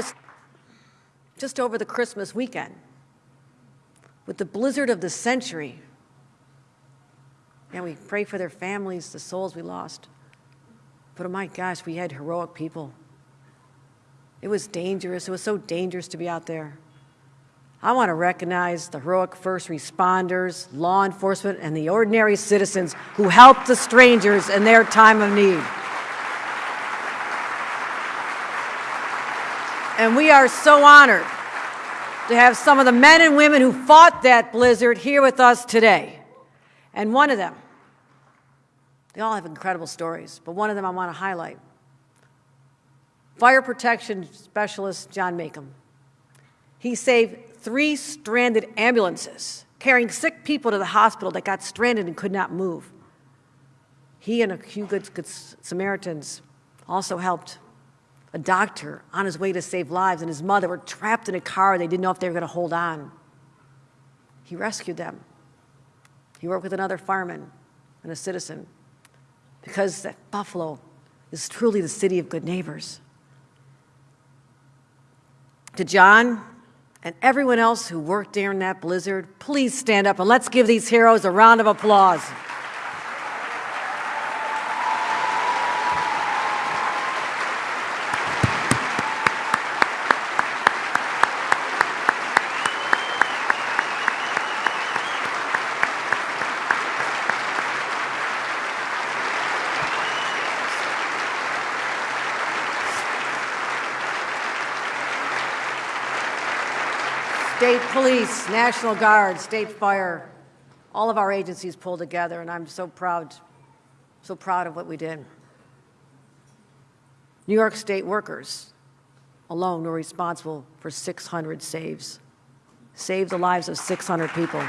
was just over the Christmas weekend with the blizzard of the century. And we pray for their families, the souls we lost. But oh my gosh, we had heroic people. It was dangerous. It was so dangerous to be out there. I want to recognize the heroic first responders, law enforcement, and the ordinary citizens who helped the strangers in their time of need. And we are so honored to have some of the men and women who fought that blizzard here with us today. And one of them, they all have incredible stories, but one of them I want to highlight. Fire protection specialist John Makem. He saved three stranded ambulances carrying sick people to the hospital that got stranded and could not move. He and a few good, good Samaritans also helped a doctor on his way to save lives and his mother were trapped in a car. They didn't know if they were going to hold on. He rescued them. He worked with another fireman and a citizen because Buffalo is truly the city of good neighbors. To John and everyone else who worked during that blizzard, please stand up and let's give these heroes a round of applause. State Police, National Guard, State Fire, all of our agencies pulled together, and I'm so proud, so proud of what we did. New York State workers alone were responsible for 600 saves, saved the lives of 600 people.